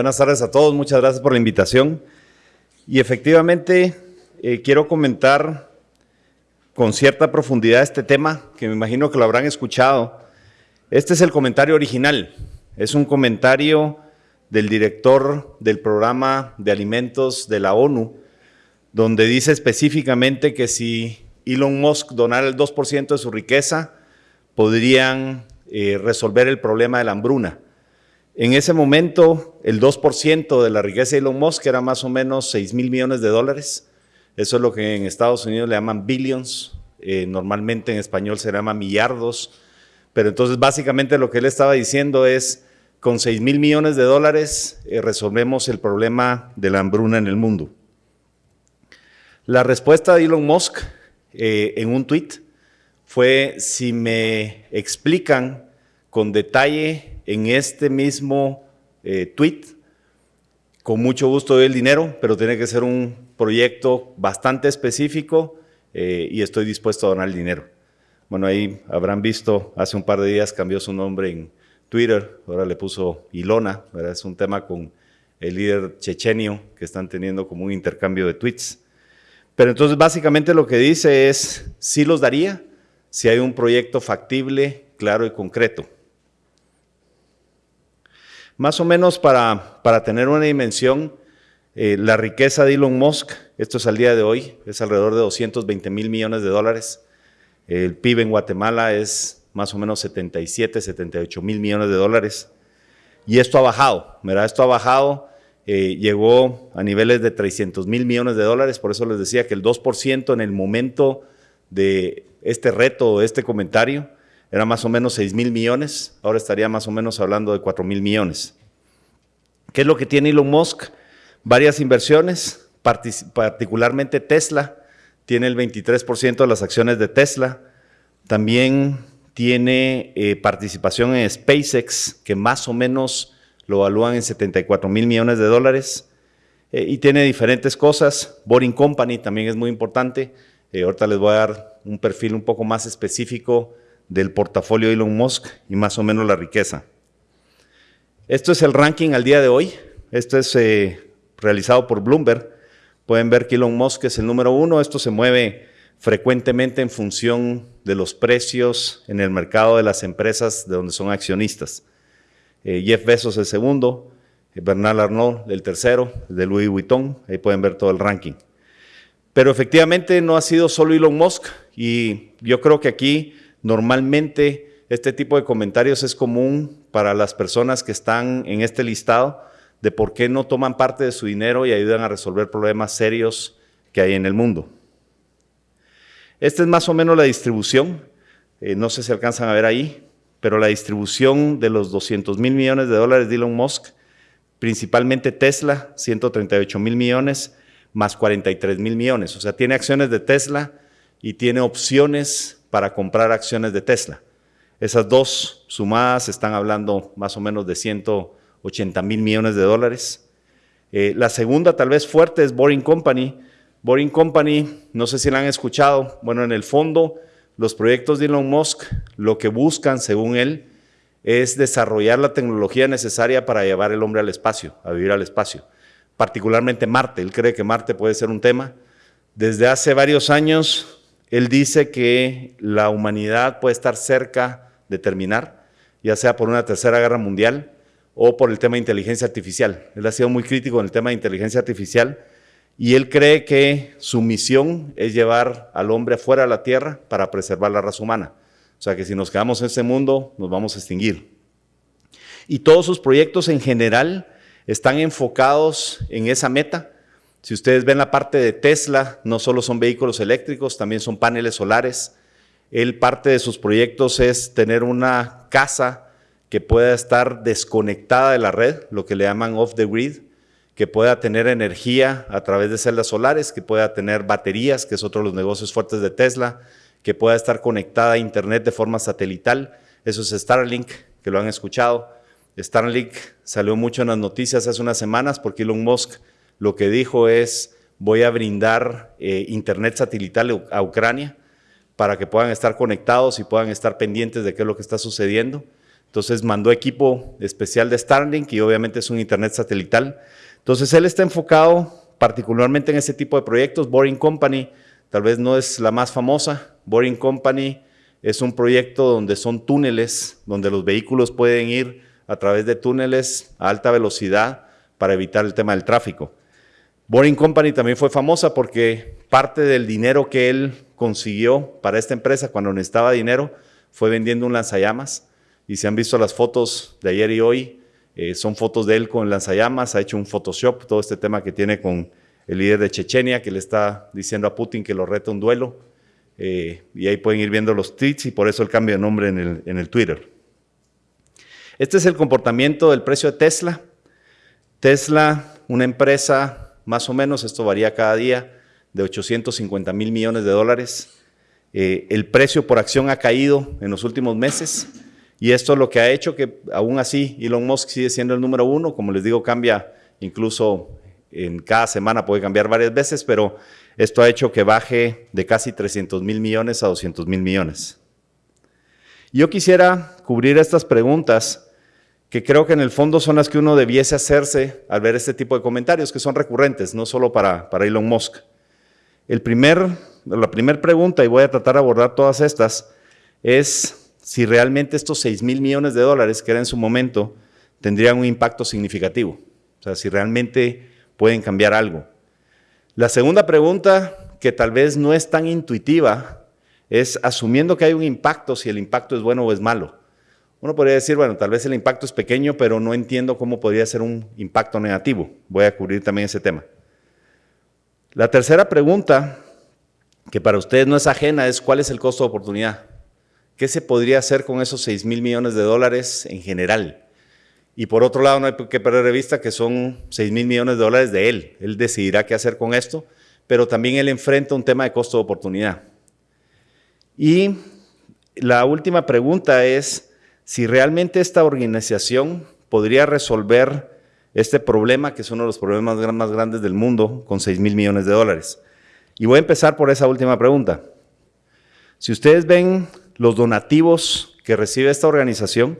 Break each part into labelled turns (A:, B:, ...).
A: Buenas tardes a todos, muchas gracias por la invitación. Y efectivamente, eh, quiero comentar con cierta profundidad este tema, que me imagino que lo habrán escuchado. Este es el comentario original, es un comentario del director del programa de alimentos de la ONU, donde dice específicamente que si Elon Musk donara el 2% de su riqueza, podrían eh, resolver el problema de la hambruna. En ese momento, el 2% de la riqueza de Elon Musk era más o menos 6 mil millones de dólares. Eso es lo que en Estados Unidos le llaman billions, eh, normalmente en español se llama millardos. Pero entonces básicamente lo que él estaba diciendo es, con 6 mil millones de dólares eh, resolvemos el problema de la hambruna en el mundo. La respuesta de Elon Musk eh, en un tweet fue, si me explican con detalle en este mismo eh, tweet, con mucho gusto doy el dinero, pero tiene que ser un proyecto bastante específico eh, y estoy dispuesto a donar el dinero. Bueno, ahí habrán visto, hace un par de días cambió su nombre en Twitter, ahora le puso Ilona, es un tema con el líder chechenio que están teniendo como un intercambio de tweets. Pero entonces básicamente lo que dice es, sí los daría si hay un proyecto factible, claro y concreto. Más o menos para, para tener una dimensión, eh, la riqueza de Elon Musk, esto es al día de hoy, es alrededor de 220 mil millones de dólares. El PIB en Guatemala es más o menos 77, 78 mil millones de dólares. Y esto ha bajado, ¿verdad? Esto ha bajado, eh, llegó a niveles de 300 mil millones de dólares, por eso les decía que el 2% en el momento de este reto, este comentario, era más o menos 6 mil millones, ahora estaría más o menos hablando de 4 mil millones. ¿Qué es lo que tiene Elon Musk? Varias inversiones, particularmente Tesla, tiene el 23% de las acciones de Tesla, también tiene eh, participación en SpaceX, que más o menos lo evalúan en 74 mil millones de dólares, eh, y tiene diferentes cosas, Boring Company también es muy importante, eh, ahorita les voy a dar un perfil un poco más específico del portafolio de Elon Musk y más o menos la riqueza. Esto es el ranking al día de hoy. Esto es eh, realizado por Bloomberg. Pueden ver que Elon Musk es el número uno. Esto se mueve frecuentemente en función de los precios en el mercado de las empresas de donde son accionistas. Eh, Jeff Bezos el segundo, eh, Bernard Arnault el tercero, de Louis Vuitton. Ahí pueden ver todo el ranking. Pero efectivamente no ha sido solo Elon Musk y yo creo que aquí Normalmente este tipo de comentarios es común para las personas que están en este listado de por qué no toman parte de su dinero y ayudan a resolver problemas serios que hay en el mundo. Esta es más o menos la distribución, eh, no sé si alcanzan a ver ahí, pero la distribución de los 200 mil millones de dólares de Elon Musk, principalmente Tesla, 138 mil millones, más 43 mil millones. O sea, tiene acciones de Tesla y tiene opciones para comprar acciones de Tesla. Esas dos sumadas están hablando más o menos de 180 mil millones de dólares. Eh, la segunda, tal vez fuerte, es Boring Company. Boring Company, no sé si la han escuchado, bueno, en el fondo, los proyectos de Elon Musk lo que buscan, según él, es desarrollar la tecnología necesaria para llevar el hombre al espacio, a vivir al espacio, particularmente Marte. Él cree que Marte puede ser un tema. Desde hace varios años él dice que la humanidad puede estar cerca de terminar, ya sea por una tercera guerra mundial o por el tema de inteligencia artificial. Él ha sido muy crítico en el tema de inteligencia artificial y él cree que su misión es llevar al hombre fuera de la Tierra para preservar la raza humana. O sea que si nos quedamos en este mundo, nos vamos a extinguir. Y todos sus proyectos en general están enfocados en esa meta si ustedes ven la parte de Tesla, no solo son vehículos eléctricos, también son paneles solares. Él parte de sus proyectos es tener una casa que pueda estar desconectada de la red, lo que le llaman off the grid, que pueda tener energía a través de celdas solares, que pueda tener baterías, que es otro de los negocios fuertes de Tesla, que pueda estar conectada a Internet de forma satelital. Eso es Starlink, que lo han escuchado. Starlink salió mucho en las noticias hace unas semanas porque Elon Musk lo que dijo es, voy a brindar eh, internet satelital a Ucrania para que puedan estar conectados y puedan estar pendientes de qué es lo que está sucediendo. Entonces mandó equipo especial de Starlink y obviamente es un internet satelital. Entonces él está enfocado particularmente en ese tipo de proyectos. Boring Company tal vez no es la más famosa. Boring Company es un proyecto donde son túneles, donde los vehículos pueden ir a través de túneles a alta velocidad para evitar el tema del tráfico. Boring Company también fue famosa porque parte del dinero que él consiguió para esta empresa cuando necesitaba dinero fue vendiendo un lanzallamas y se han visto las fotos de ayer y hoy, eh, son fotos de él con lanzallamas, ha hecho un Photoshop, todo este tema que tiene con el líder de Chechenia que le está diciendo a Putin que lo reta un duelo. Eh, y ahí pueden ir viendo los tweets y por eso el cambio de nombre en el, en el Twitter. Este es el comportamiento del precio de Tesla. Tesla, una empresa más o menos, esto varía cada día, de 850 mil millones de dólares. Eh, el precio por acción ha caído en los últimos meses y esto es lo que ha hecho que aún así Elon Musk sigue siendo el número uno. Como les digo, cambia incluso en cada semana, puede cambiar varias veces, pero esto ha hecho que baje de casi 300 mil millones a 200 mil millones. Yo quisiera cubrir estas preguntas que creo que en el fondo son las que uno debiese hacerse al ver este tipo de comentarios, que son recurrentes, no solo para, para Elon Musk. El primer, la primera pregunta, y voy a tratar de abordar todas estas, es si realmente estos 6 mil millones de dólares que era en su momento tendrían un impacto significativo. O sea, si realmente pueden cambiar algo. La segunda pregunta, que tal vez no es tan intuitiva, es asumiendo que hay un impacto, si el impacto es bueno o es malo. Uno podría decir, bueno, tal vez el impacto es pequeño, pero no entiendo cómo podría ser un impacto negativo. Voy a cubrir también ese tema. La tercera pregunta, que para ustedes no es ajena, es cuál es el costo de oportunidad. ¿Qué se podría hacer con esos 6 mil millones de dólares en general? Y por otro lado, no hay que perder de vista que son 6 mil millones de dólares de él. Él decidirá qué hacer con esto, pero también él enfrenta un tema de costo de oportunidad. Y la última pregunta es si realmente esta organización podría resolver este problema, que es uno de los problemas más grandes del mundo, con 6 mil millones de dólares. Y voy a empezar por esa última pregunta. Si ustedes ven los donativos que recibe esta organización,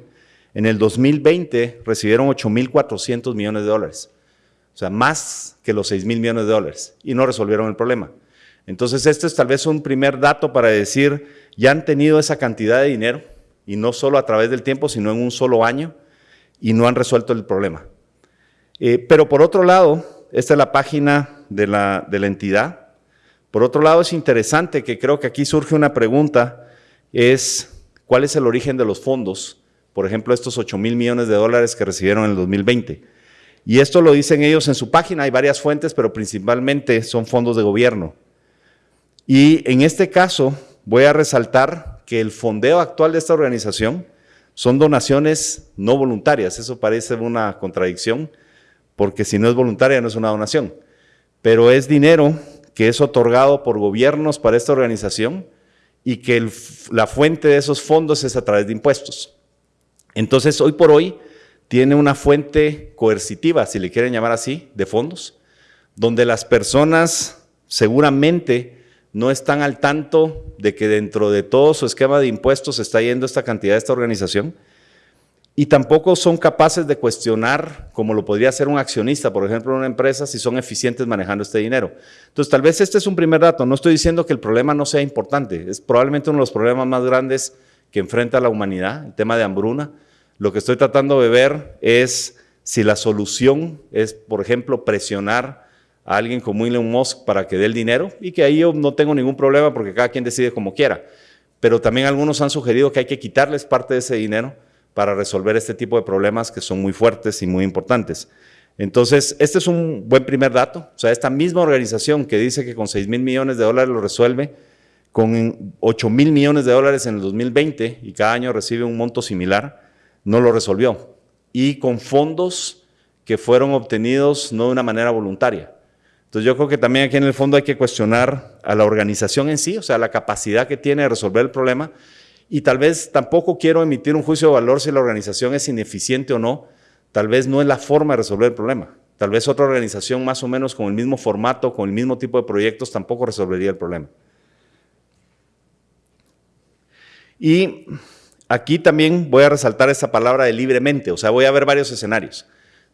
A: en el 2020 recibieron 8.400 millones de dólares, o sea, más que los 6 mil millones de dólares, y no resolvieron el problema. Entonces, este es tal vez un primer dato para decir, ya han tenido esa cantidad de dinero, y no solo a través del tiempo, sino en un solo año, y no han resuelto el problema. Eh, pero por otro lado, esta es la página de la, entidad. Por otro lado, es interesante que creo que aquí surge una pregunta, es cuál es el origen de los fondos por ejemplo, estos 8 mil millones de dólares que recibieron en el 2020. Y esto lo dicen ellos en su página, hay varias fuentes, pero principalmente son fondos de gobierno. Y en este caso voy a resaltar que el fondeo actual de esta organización son donaciones no voluntarias. Eso parece una contradicción, porque si no es voluntaria no es una donación. Pero es dinero que es otorgado por gobiernos para esta organización y que la fuente de esos fondos es a través de impuestos. Entonces, hoy por hoy, tiene una fuente coercitiva, si le quieren llamar así, de fondos, donde las personas seguramente no están al tanto de que dentro de todo su esquema de impuestos está yendo esta cantidad de esta organización y tampoco son capaces de cuestionar, como lo podría hacer un accionista, por ejemplo, en una empresa, si son eficientes manejando este dinero. Entonces, tal vez este es un primer dato. No estoy diciendo que el problema no sea importante. Es probablemente uno de los problemas más grandes que enfrenta la humanidad, el tema de hambruna. Lo que estoy tratando de ver es si la solución es, por ejemplo, presionar a alguien como Elon Musk para que dé el dinero y que ahí yo no tengo ningún problema porque cada quien decide como quiera. Pero también algunos han sugerido que hay que quitarles parte de ese dinero para resolver este tipo de problemas que son muy fuertes y muy importantes. Entonces, este es un buen primer dato. O sea, esta misma organización que dice que con 6 mil millones de dólares lo resuelve, con 8 mil millones de dólares en el 2020 y cada año recibe un monto similar, no lo resolvió. Y con fondos que fueron obtenidos no de una manera voluntaria. Entonces yo creo que también aquí en el fondo hay que cuestionar a la organización en sí, o sea, la capacidad que tiene de resolver el problema. Y tal vez tampoco quiero emitir un juicio de valor si la organización es ineficiente o no. Tal vez no es la forma de resolver el problema. Tal vez otra organización más o menos con el mismo formato, con el mismo tipo de proyectos, tampoco resolvería el problema. Y aquí también voy a resaltar esa palabra de libremente, o sea, voy a ver varios escenarios.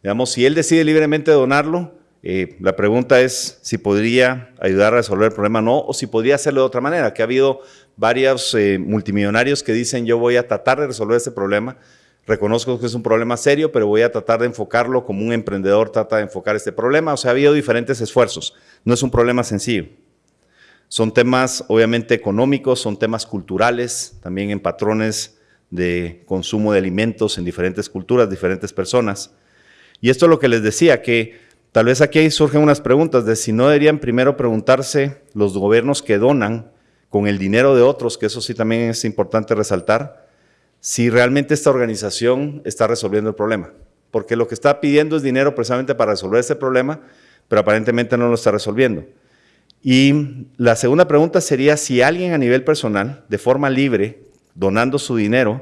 A: Digamos, si él decide libremente donarlo, eh, la pregunta es si podría ayudar a resolver el problema o no, o si podría hacerlo de otra manera, que ha habido varios eh, multimillonarios que dicen yo voy a tratar de resolver este problema, reconozco que es un problema serio, pero voy a tratar de enfocarlo como un emprendedor trata de enfocar este problema, o sea, ha habido diferentes esfuerzos, no es un problema sencillo. Son temas obviamente económicos, son temas culturales, también en patrones de consumo de alimentos en diferentes culturas, diferentes personas. Y esto es lo que les decía, que Tal vez aquí surgen unas preguntas de si no deberían primero preguntarse los gobiernos que donan con el dinero de otros, que eso sí también es importante resaltar, si realmente esta organización está resolviendo el problema. Porque lo que está pidiendo es dinero precisamente para resolver ese problema, pero aparentemente no lo está resolviendo. Y la segunda pregunta sería si alguien a nivel personal, de forma libre, donando su dinero,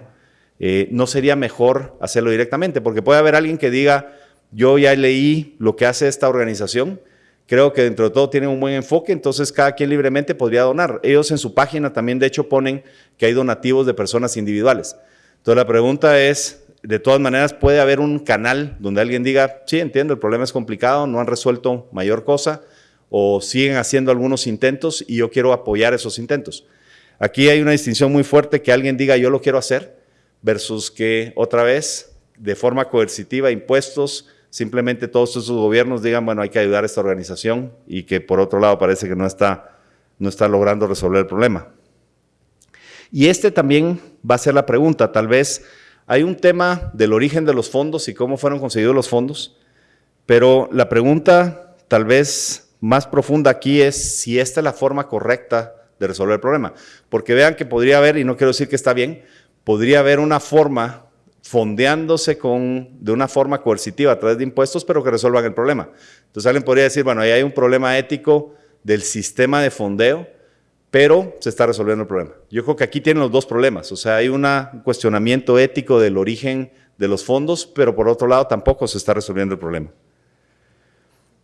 A: eh, no sería mejor hacerlo directamente, porque puede haber alguien que diga, yo ya leí lo que hace esta organización. Creo que dentro de todo tiene un buen enfoque, entonces cada quien libremente podría donar. Ellos en su página también de hecho ponen que hay donativos de personas individuales. Entonces la pregunta es, de todas maneras, ¿puede haber un canal donde alguien diga, sí, entiendo, el problema es complicado, no han resuelto mayor cosa, o siguen haciendo algunos intentos y yo quiero apoyar esos intentos? Aquí hay una distinción muy fuerte que alguien diga, yo lo quiero hacer, versus que otra vez, de forma coercitiva, impuestos, simplemente todos esos gobiernos digan, bueno, hay que ayudar a esta organización y que por otro lado parece que no está, no está logrando resolver el problema. Y este también va a ser la pregunta, tal vez hay un tema del origen de los fondos y cómo fueron conseguidos los fondos, pero la pregunta tal vez más profunda aquí es si esta es la forma correcta de resolver el problema. Porque vean que podría haber, y no quiero decir que está bien, podría haber una forma fondeándose con, de una forma coercitiva a través de impuestos, pero que resuelvan el problema. Entonces alguien podría decir, bueno, ahí hay un problema ético del sistema de fondeo, pero se está resolviendo el problema. Yo creo que aquí tienen los dos problemas, o sea, hay un cuestionamiento ético del origen de los fondos, pero por otro lado tampoco se está resolviendo el problema.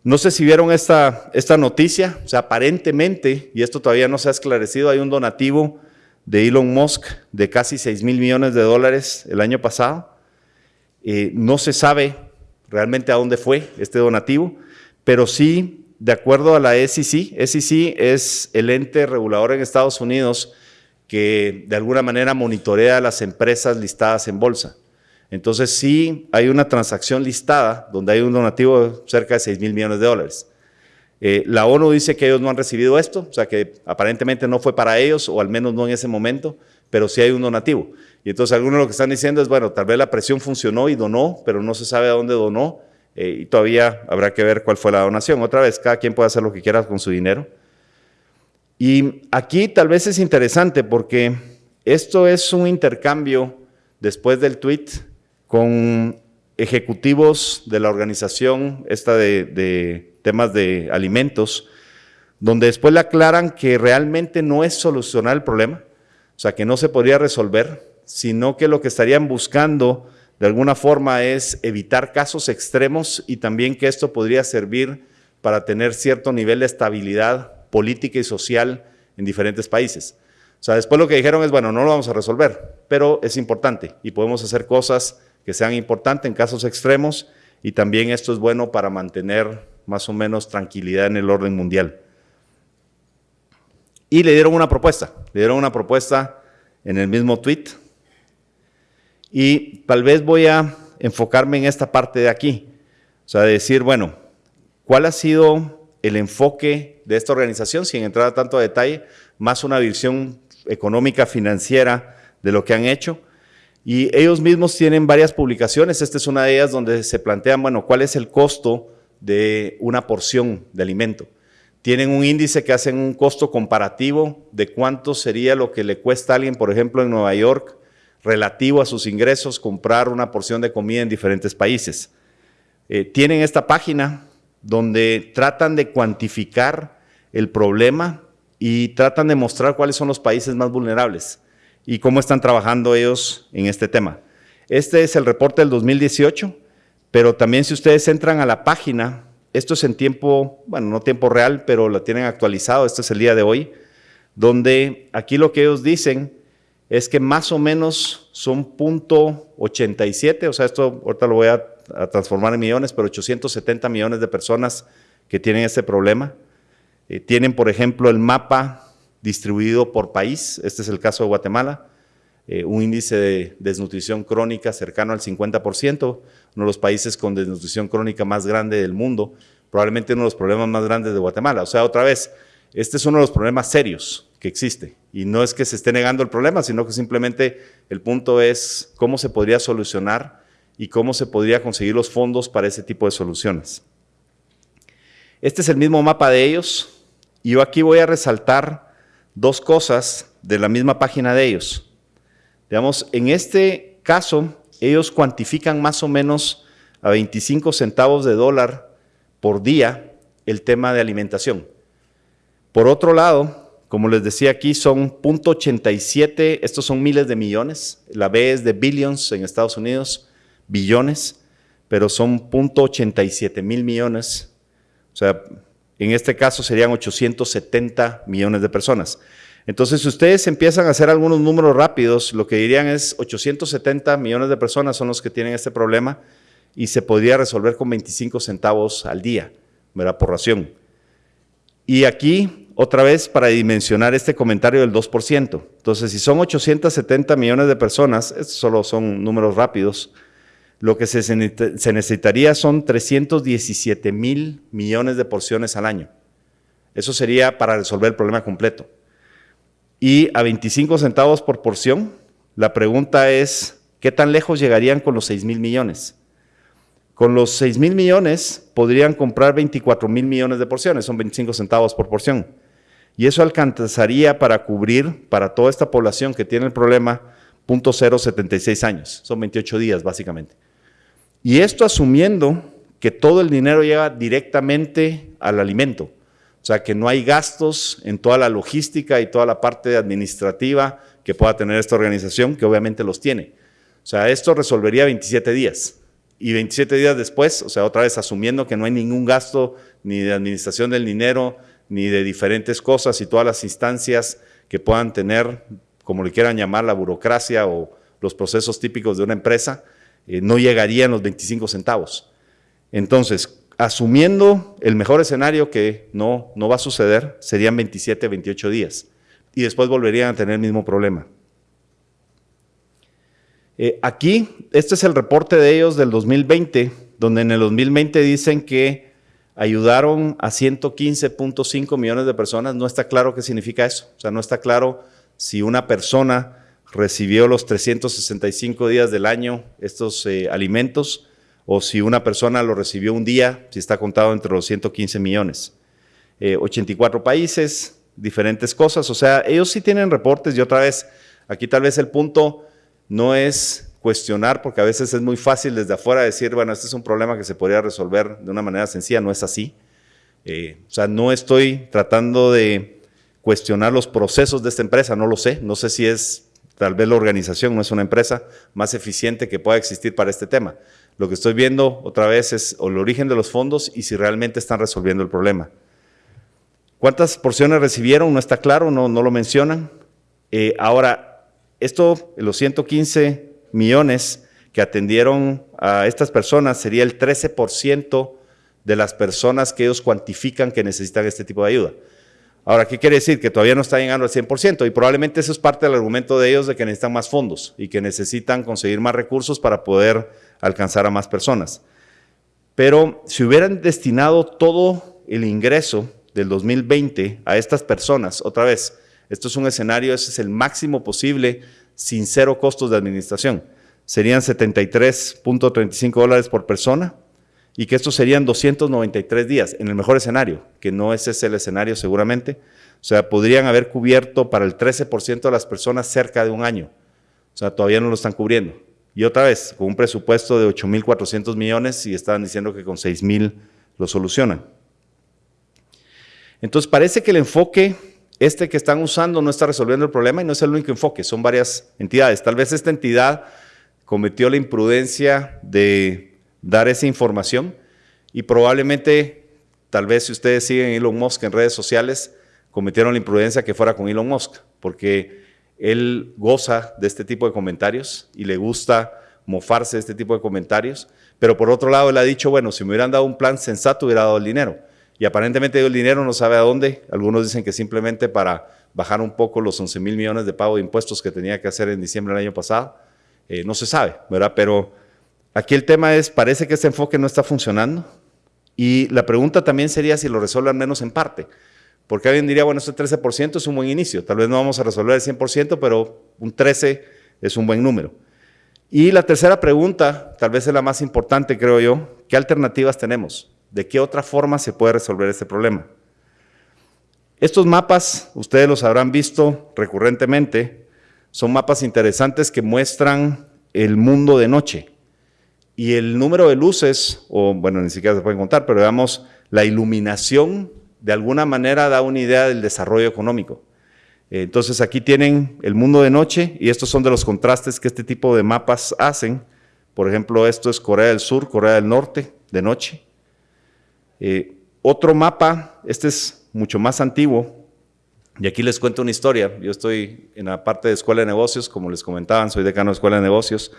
A: No sé si vieron esta, esta noticia, o sea, aparentemente, y esto todavía no se ha esclarecido, hay un donativo de Elon Musk de casi 6 mil millones de dólares el año pasado. Eh, no se sabe realmente a dónde fue este donativo, pero sí, de acuerdo a la SEC, SEC es el ente regulador en Estados Unidos que de alguna manera monitorea las empresas listadas en bolsa. Entonces sí hay una transacción listada donde hay un donativo de cerca de 6 mil millones de dólares. Eh, la ONU dice que ellos no han recibido esto, o sea que aparentemente no fue para ellos, o al menos no en ese momento, pero sí hay un donativo. Y entonces algunos lo que están diciendo es, bueno, tal vez la presión funcionó y donó, pero no se sabe a dónde donó, eh, y todavía habrá que ver cuál fue la donación. Otra vez, cada quien puede hacer lo que quiera con su dinero. Y aquí tal vez es interesante porque esto es un intercambio después del tweet con ejecutivos de la organización esta de temas de alimentos, donde después le aclaran que realmente no es solucionar el problema, o sea, que no se podría resolver, sino que lo que estarían buscando de alguna forma es evitar casos extremos y también que esto podría servir para tener cierto nivel de estabilidad política y social en diferentes países. O sea, después lo que dijeron es, bueno, no lo vamos a resolver, pero es importante y podemos hacer cosas que sean importantes en casos extremos y también esto es bueno para mantener más o menos tranquilidad en el orden mundial. Y le dieron una propuesta, le dieron una propuesta en el mismo tweet. Y tal vez voy a enfocarme en esta parte de aquí, o sea, decir, bueno, ¿cuál ha sido el enfoque de esta organización, sin entrar a tanto detalle, más una visión económica, financiera de lo que han hecho? Y ellos mismos tienen varias publicaciones, esta es una de ellas donde se plantean, bueno, ¿cuál es el costo de una porción de alimento. Tienen un índice que hacen un costo comparativo de cuánto sería lo que le cuesta a alguien, por ejemplo, en Nueva York, relativo a sus ingresos, comprar una porción de comida en diferentes países. Eh, tienen esta página donde tratan de cuantificar el problema y tratan de mostrar cuáles son los países más vulnerables y cómo están trabajando ellos en este tema. Este es el reporte del 2018 pero también si ustedes entran a la página, esto es en tiempo, bueno, no tiempo real, pero lo tienen actualizado, este es el día de hoy, donde aquí lo que ellos dicen es que más o menos son .87, o sea, esto ahorita lo voy a, transformar en millones, pero 870 millones de personas que tienen este problema. Eh, tienen, por ejemplo, el mapa distribuido por país, este es el caso de Guatemala, eh, un índice de desnutrición crónica cercano al 50%, uno de los países con desnutrición crónica más grande del mundo, probablemente uno de los problemas más grandes de Guatemala. O sea, otra vez, este es uno de los problemas serios que existe. Y no es que se esté negando el problema, sino que simplemente el punto es cómo se podría solucionar y cómo se podría conseguir los fondos para ese tipo de soluciones. Este es el mismo mapa de ellos y yo aquí voy a resaltar dos cosas de la misma página de ellos. Digamos, en este caso, ellos cuantifican más o menos a 25 centavos de dólar por día el tema de alimentación. Por otro lado, como les decía aquí, son .87, estos son miles de millones, la B es de billions en Estados Unidos, billones, pero son .87 mil millones, o sea, en este caso serían 870 millones de personas. Entonces, si ustedes empiezan a hacer algunos números rápidos, lo que dirían es 870 millones de personas son los que tienen este problema y se podría resolver con 25 centavos al día, ¿verdad? Por ración. Y aquí, otra vez, para dimensionar este comentario del 2%. Entonces, si son 870 millones de personas, estos solo son números rápidos, lo que se, necesitaría son 317 mil millones de porciones al año. Eso sería para resolver el problema completo y a 25 centavos por porción, la pregunta es, ¿qué tan lejos llegarían con los 6 mil millones? Con los 6 mil millones podrían comprar 24 mil millones de porciones, son 25 centavos por porción. Y eso alcanzaría para cubrir, para toda esta población que tiene el problema, .076 años, son 28 días básicamente. Y esto asumiendo que todo el dinero llega directamente al alimento. O sea, que no hay gastos en toda la logística y toda la parte administrativa que pueda tener esta organización, que obviamente los tiene. O sea, esto resolvería 27 días. Y 27 días después, o sea, otra vez asumiendo que no hay ningún gasto ni de administración del dinero, ni de diferentes cosas y todas las instancias que puedan tener, como le quieran llamar, la burocracia o los procesos típicos de una empresa, eh, no llegarían los 25 centavos. Entonces, asumiendo el mejor escenario que no, no va a suceder, serían 27, 28 días. Y después volverían a tener el mismo problema. Eh, aquí, este es el reporte de ellos del 2020, donde en el 2020 dicen que ayudaron a 115.5 millones de personas. No está claro qué significa eso. O sea, no está claro si una persona recibió los 365 días del año estos eh, alimentos o si una persona lo recibió un día, si está contado entre los 115 millones. 84 eh, países, diferentes cosas, o sea, ellos sí tienen reportes y otra vez, aquí tal vez el punto no es cuestionar, porque a veces es muy fácil desde afuera decir, bueno, este es un problema que se podría resolver de una manera sencilla, no es así. Eh, o sea, no estoy tratando de cuestionar los procesos de esta empresa, no lo sé, no sé si es tal vez la organización no es una empresa más eficiente que pueda existir para este tema. Lo que estoy viendo otra vez es el origen de los fondos y si realmente están resolviendo el problema. ¿Cuántas porciones recibieron? No está claro, no, no lo mencionan. Eh, ahora, esto, los 115 millones que atendieron a estas personas sería el 13% de las personas que ellos cuantifican que necesitan este tipo de ayuda. Ahora, ¿qué quiere decir? Que todavía no está llegando al 100% y probablemente eso es parte del argumento de ellos de que necesitan más fondos y que necesitan conseguir más recursos para poder alcanzar a más personas. Pero si hubieran destinado todo el ingreso del 2020 a estas personas, otra vez, esto es un escenario, ese es el máximo posible sin cero costos de administración. Serían 73.35 dólares por persona, y que estos serían 293 días, en el mejor escenario, que no ese es el escenario seguramente. O sea, podrían haber cubierto para el 13% de las personas cerca de un año. O sea, todavía no lo están cubriendo. Y otra vez, con un presupuesto de 8.400 millones y estaban diciendo que con 6.000 lo solucionan. Entonces, parece que el enfoque este que están usando no está resolviendo el problema y no es el único enfoque, son varias entidades. Tal vez esta entidad cometió la imprudencia de dar esa información y probablemente, tal vez si ustedes siguen Elon Musk en redes sociales, cometieron la imprudencia que fuera con Elon Musk, porque él goza de este tipo de comentarios y le gusta mofarse de este tipo de comentarios, pero por otro lado él ha dicho, bueno, si me hubieran dado un plan sensato hubiera dado el dinero. Y aparentemente el dinero, no sabe a dónde. Algunos dicen que simplemente para bajar un poco los 11 mil millones de pago de impuestos que tenía que hacer en diciembre del año pasado. Eh, no se sabe, ¿verdad? Pero aquí el tema es, parece que este enfoque no está funcionando. Y la pregunta también sería si lo resuelve al menos en parte. Porque alguien diría, bueno, este 13% es un buen inicio. Tal vez no vamos a resolver el 100%, pero un 13 es un buen número. Y la tercera pregunta, tal vez es la más importante, creo yo, ¿qué alternativas tenemos? ¿De qué otra forma se puede resolver este problema? Estos mapas, ustedes los habrán visto recurrentemente, son mapas interesantes que muestran el mundo de noche. Y el número de luces, o bueno, ni siquiera se pueden contar, pero digamos, la iluminación de alguna manera da una idea del desarrollo económico. Entonces aquí tienen el mundo de noche y estos son de los contrastes que este tipo de mapas hacen. Por ejemplo, esto es Corea del Sur, Corea del Norte, de noche. Eh, otro mapa, este es mucho más antiguo, y aquí les cuento una historia. Yo estoy en la parte de Escuela de Negocios, como les comentaban, soy decano de Escuela de Negocios,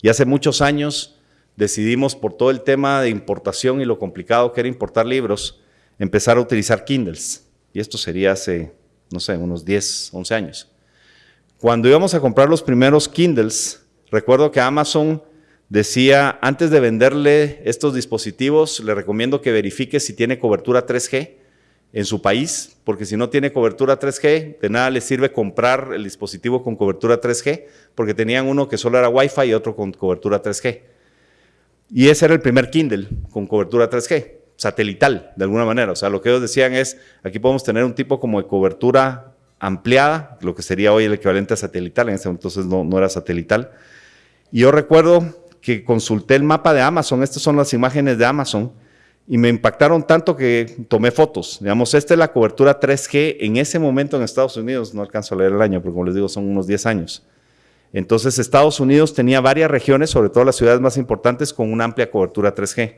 A: y hace muchos años decidimos por todo el tema de importación y lo complicado que era importar libros, empezar a utilizar Kindles. Y esto sería hace, no sé, unos 10, 11 años. Cuando íbamos a comprar los primeros Kindles, recuerdo que Amazon decía, antes de venderle estos dispositivos, le recomiendo que verifique si tiene cobertura 3G en su país, porque si no tiene cobertura 3G, de nada le sirve comprar el dispositivo con cobertura 3G, porque tenían uno que solo era Wi-Fi y otro con cobertura 3G. Y ese era el primer Kindle con cobertura 3G, satelital, de alguna manera. O sea, lo que ellos decían es, aquí podemos tener un tipo como de cobertura ampliada, lo que sería hoy el equivalente a satelital, en ese entonces no, no era satelital. Y yo recuerdo que consulté el mapa de Amazon, estas son las imágenes de Amazon, y me impactaron tanto que tomé fotos. Digamos, esta es la cobertura 3G en ese momento en Estados Unidos, no alcanzo a leer el año, pero como les digo, son unos 10 años. Entonces, Estados Unidos tenía varias regiones, sobre todo las ciudades más importantes, con una amplia cobertura 3G.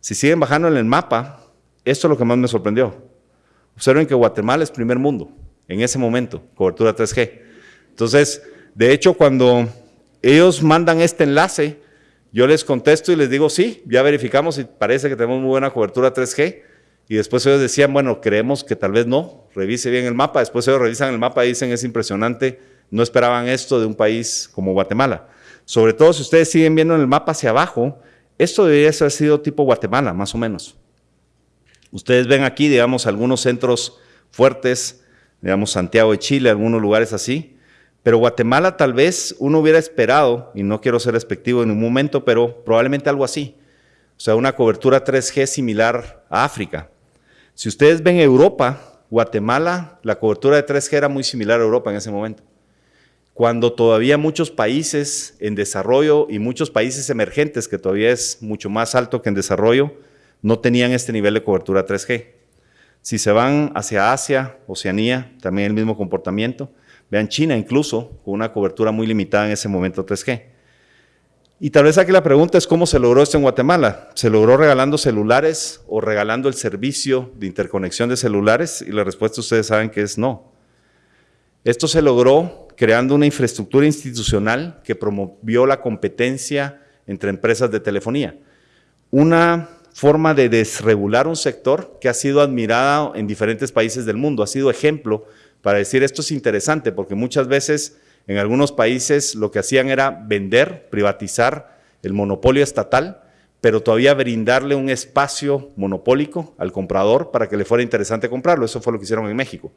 A: Si siguen bajando en el mapa, esto es lo que más me sorprendió. Observen que Guatemala es primer mundo, en ese momento, cobertura 3G. Entonces, de hecho, cuando ellos mandan este enlace, yo les contesto y les digo, sí, ya verificamos y parece que tenemos muy buena cobertura 3G. Y después ellos decían, bueno, creemos que tal vez no, revise bien el mapa. Después ellos revisan el mapa y dicen, es impresionante, no esperaban esto de un país como Guatemala. Sobre todo si ustedes siguen viendo en el mapa hacia abajo, esto debería haber sido tipo Guatemala, más o menos. Ustedes ven aquí, digamos, algunos centros fuertes, digamos, Santiago de Chile, algunos lugares así. Pero Guatemala tal vez uno hubiera esperado, y no quiero ser respectivo en un momento, pero probablemente algo así. O sea, una cobertura 3G similar a África. Si ustedes ven Europa, Guatemala, la cobertura de 3G era muy similar a Europa en ese momento. Cuando todavía muchos países en desarrollo y muchos países emergentes, que todavía es mucho más alto que en desarrollo, no tenían este nivel de cobertura 3G. Si se van hacia Asia, Oceanía, también el mismo comportamiento. Vean China incluso, con una cobertura muy limitada en ese momento 3G. Y tal vez aquí la pregunta es cómo se logró esto en Guatemala. ¿Se logró regalando celulares o regalando el servicio de interconexión de celulares? Y la respuesta ustedes saben que es no. Esto se logró creando una infraestructura institucional que promovió la competencia entre empresas de telefonía. Una forma de desregular un sector que ha sido admirada en diferentes países del mundo, ha sido ejemplo para decir esto es interesante, porque muchas veces en algunos países lo que hacían era vender, privatizar el monopolio estatal, pero todavía brindarle un espacio monopólico al comprador para que le fuera interesante comprarlo. Eso fue lo que hicieron en México.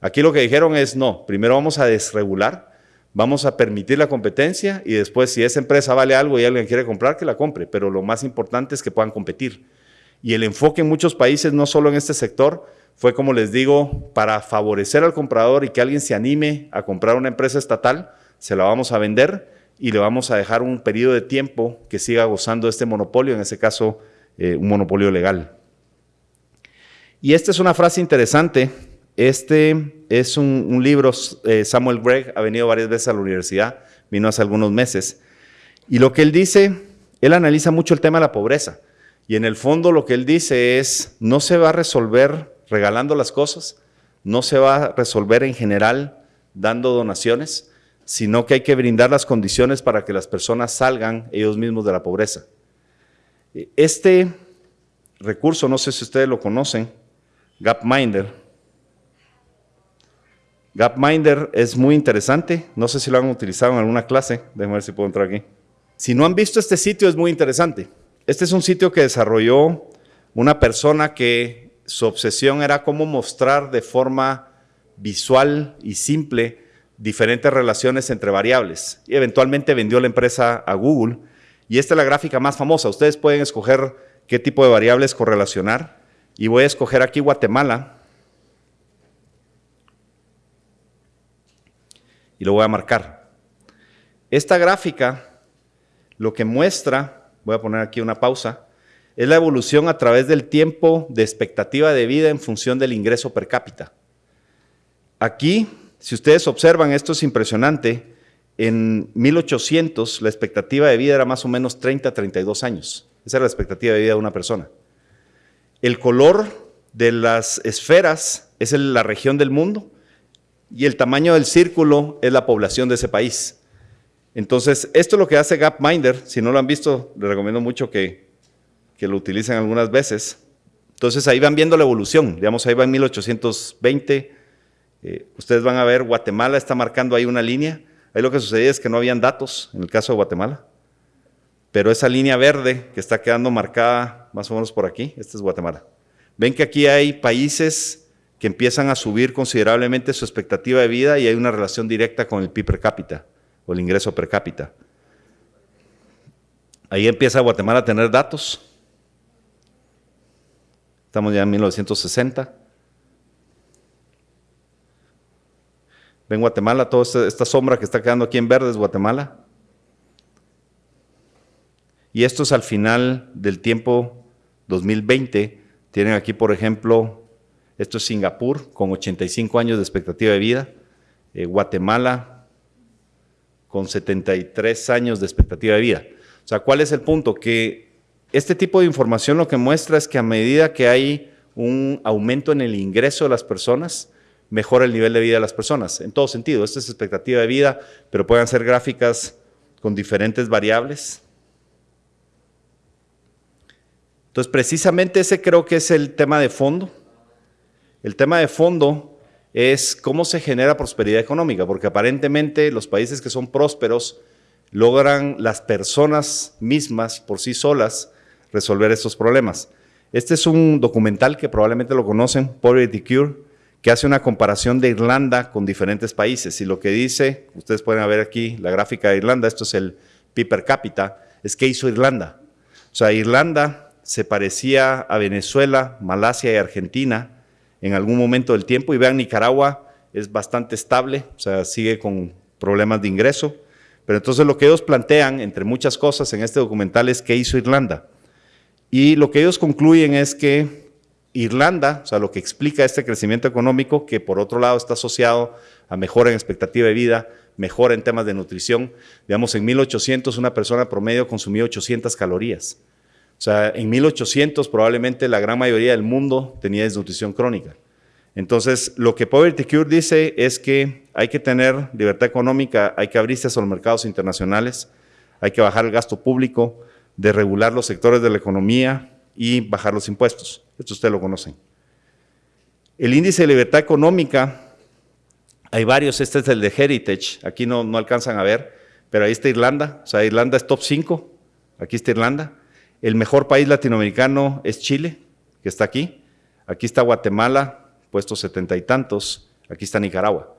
A: Aquí lo que dijeron es, no, primero vamos a desregular, vamos a permitir la competencia y después si esa empresa vale algo y alguien quiere comprar, que la compre, pero lo más importante es que puedan competir. Y el enfoque en muchos países, no solo en este sector, fue, como les digo, para favorecer al comprador y que alguien se anime a comprar una empresa estatal, se la vamos a vender y le vamos a dejar un periodo de tiempo que siga gozando de este monopolio, en ese caso eh, un monopolio legal. Y esta es una frase interesante. Este es un, libro, eh, Samuel Gregg ha venido varias veces a la universidad, vino hace algunos meses. Y lo que él dice, él analiza mucho el tema de la pobreza. Y en el fondo lo que él dice es, no se va a resolver regalando las cosas, no se va a resolver en general dando donaciones, sino que hay que brindar las condiciones para que las personas salgan ellos mismos de la pobreza. Este recurso, no sé si ustedes lo conocen, Gapminder. Gapminder es muy interesante, no sé si lo han utilizado en alguna clase, déjenme ver si puedo entrar aquí. Si no han visto este sitio es muy interesante. Este es un sitio que desarrolló una persona que su obsesión era cómo mostrar de forma visual y simple diferentes relaciones entre variables. Y eventualmente vendió la empresa a Google. Y esta es la gráfica más famosa. Ustedes pueden escoger qué tipo de variables correlacionar. Y voy a escoger aquí Guatemala. Y lo voy a marcar. Esta gráfica lo que muestra, voy a poner aquí una pausa, es la evolución a través del tiempo de expectativa de vida en función del ingreso per cápita. Aquí, si ustedes observan, esto es impresionante, en 1800 la expectativa de vida era más o menos 30 32 años. Esa era la expectativa de vida de una persona. El color de las esferas es la región del mundo y el tamaño del círculo es la población de ese país. Entonces, esto es lo que hace Gapminder. Si no lo han visto, les recomiendo mucho que, lo utilicen algunas veces. Entonces, ahí van viendo la evolución. Digamos, ahí va en 1820. Eh, ustedes van a ver, Guatemala está marcando ahí una línea. Ahí lo que sucedía es que no habían datos en el caso de Guatemala. Pero esa línea verde que está quedando marcada más o menos por aquí, esta es Guatemala. Ven que aquí hay países empiezan a subir considerablemente su expectativa de vida y hay una relación directa con el PIB per cápita o el ingreso per cápita. Ahí empieza Guatemala a tener datos. Estamos ya en 1960. Ven Guatemala, toda esta, sombra que está quedando aquí en verde es Guatemala. Y esto es al final del tiempo 2020. Tienen aquí, por ejemplo, esto es Singapur, con 85 años de expectativa de vida. Eh, Guatemala, con 73 años de expectativa de vida. O sea, ¿cuál es el punto? Que este tipo de información lo que muestra es que a medida que hay un aumento en el ingreso de las personas, mejora el nivel de vida de las personas, en todo sentido. Esta es expectativa de vida, pero pueden ser gráficas con diferentes variables. Entonces, precisamente ese creo que es el tema de fondo. El tema de fondo es cómo se genera prosperidad económica, porque aparentemente los países que son prósperos logran las personas mismas por sí solas resolver estos problemas. Este es un documental que probablemente lo conocen, Poverty Cure, que hace una comparación de Irlanda con diferentes países. Y lo que dice, ustedes pueden ver aquí la gráfica de Irlanda, esto es el PIB per cápita, es qué hizo Irlanda. O sea, Irlanda se parecía a Venezuela, Malasia y Argentina, en algún momento del tiempo. Y vean, Nicaragua es bastante estable, o sea, sigue con problemas de ingreso. Pero entonces lo que ellos plantean, entre muchas cosas en este documental, es qué hizo Irlanda. Y lo que ellos concluyen es que Irlanda, o sea, lo que explica este crecimiento económico, que por otro lado está asociado a mejora en expectativa de vida, mejora en temas de nutrición. Digamos, en 1800 una persona promedio consumía 800 calorías. O sea, en 1800 probablemente la gran mayoría del mundo tenía desnutrición crónica. Entonces, lo que Poverty Cure dice es que hay que tener libertad económica, hay que abrirse a los mercados internacionales, hay que bajar el gasto público, de regular los sectores de la economía y bajar los impuestos. Esto ustedes lo conocen. El índice de libertad económica, hay varios, este es el de Heritage, aquí no, no alcanzan a ver, pero ahí está Irlanda, o sea, Irlanda es top 5, aquí está Irlanda. El mejor país latinoamericano es Chile, que está aquí. Aquí está Guatemala, puestos setenta y tantos. Aquí está Nicaragua.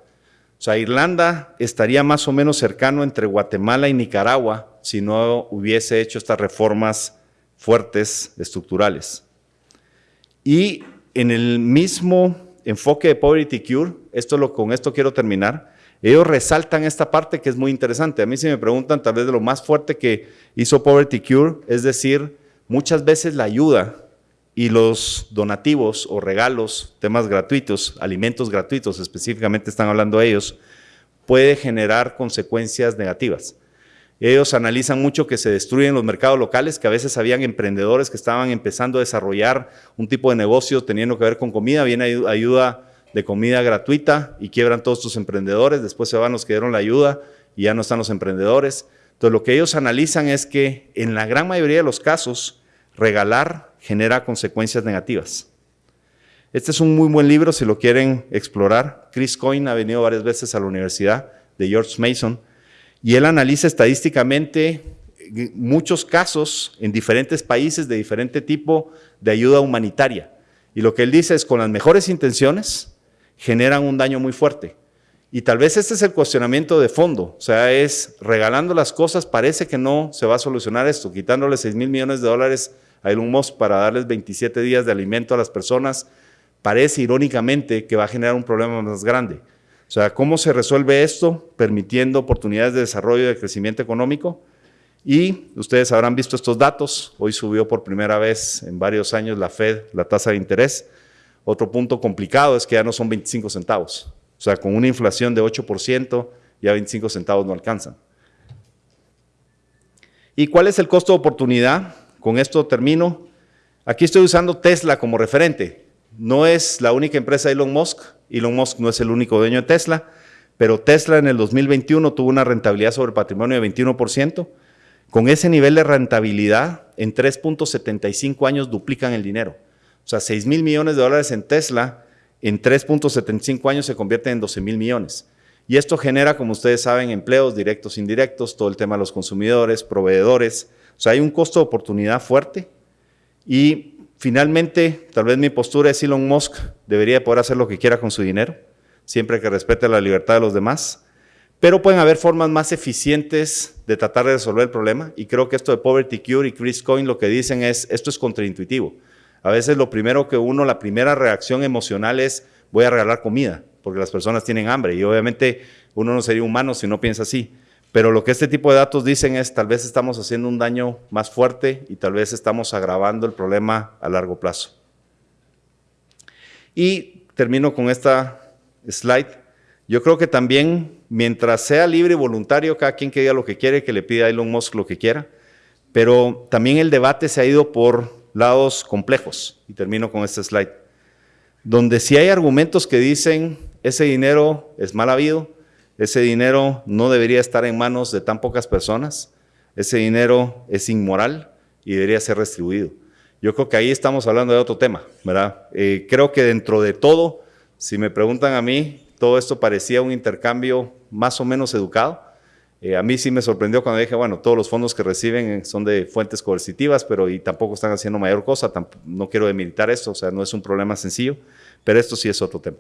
A: O sea, Irlanda estaría más o menos cercano entre Guatemala y Nicaragua si no hubiese hecho estas reformas fuertes, estructurales. Y en el mismo enfoque de Poverty Cure, esto lo, con esto quiero terminar, ellos resaltan esta parte que es muy interesante. A mí si me preguntan tal vez de lo más fuerte que hizo Poverty Cure, es decir, muchas veces la ayuda y los donativos o regalos, temas gratuitos, alimentos gratuitos específicamente están hablando ellos, puede generar consecuencias negativas. Ellos analizan mucho que se destruyen los mercados locales, que a veces habían emprendedores que estaban empezando a desarrollar un tipo de negocio teniendo que ver con comida, viene ayuda de comida gratuita y quiebran todos tus emprendedores, después se van los que dieron la ayuda y ya no están los emprendedores. Entonces lo que ellos analizan es que en la gran mayoría de los casos, regalar genera consecuencias negativas. Este es un muy buen libro si lo quieren explorar. Chris Coyne ha venido varias veces a la Universidad de George Mason y él analiza estadísticamente muchos casos en diferentes países de diferente tipo de ayuda humanitaria. Y lo que él dice es con las mejores intenciones generan un daño muy fuerte. Y tal vez este es el cuestionamiento de fondo, o sea, es regalando las cosas, parece que no se va a solucionar esto, quitándole 6 mil millones de dólares a Elon Musk para darles 27 días de alimento a las personas, parece irónicamente que va a generar un problema más grande. O sea, ¿cómo se resuelve esto? Permitiendo oportunidades de desarrollo y de crecimiento económico. Y ustedes habrán visto estos datos. Hoy subió por primera vez en varios años la Fed, la tasa de interés. Otro punto complicado es que ya no son 25 centavos. O sea, con una inflación de 8%, ya 25 centavos no alcanzan. ¿Y cuál es el costo de oportunidad? Con esto termino. Aquí estoy usando Tesla como referente. No es la única empresa de Elon Musk, Elon Musk no es el único dueño de Tesla, pero Tesla en el 2021 tuvo una rentabilidad sobre patrimonio de 21%. Con ese nivel de rentabilidad, en 3.75 años duplican el dinero. O sea, 6 mil millones de dólares en Tesla, en 3.75 años se convierten en 12 mil millones. Y esto genera, como ustedes saben, empleos directos, indirectos, todo el tema de los consumidores, proveedores. O sea, hay un costo de oportunidad fuerte y Finalmente, tal vez mi postura es Elon Musk debería poder hacer lo que quiera con su dinero, siempre que respete la libertad de los demás, pero pueden haber formas más eficientes de tratar de resolver el problema y creo que esto de Poverty Cure y Chris Coyne lo que dicen es, esto es contraintuitivo. A veces lo primero que uno, la primera reacción emocional es, voy a regalar comida, porque las personas tienen hambre y obviamente uno no sería humano si no piensa así. Pero lo que este tipo de datos dicen es tal vez estamos haciendo un daño más fuerte y tal vez estamos agravando el problema a largo plazo. Y termino con esta slide. Yo creo que también, mientras sea libre y voluntario, cada quien que diga lo que quiere, que le pida a Elon Musk lo que quiera, pero también el debate se ha ido por lados complejos. Y termino con este slide. Donde si hay argumentos que dicen ese dinero es mal habido, ese dinero no debería estar en manos de tan pocas personas. Ese dinero es inmoral y debería ser restribuido. Yo creo que ahí estamos hablando de otro tema, ¿verdad? Eh, creo que dentro de todo, si me preguntan a mí, todo esto parecía un intercambio más o menos educado. Eh, a mí sí me sorprendió cuando dije, bueno, todos los fondos que reciben son de fuentes coercitivas, pero y tampoco están haciendo mayor cosa, no quiero demilitar esto, o sea, no es un problema sencillo, pero esto sí es otro tema.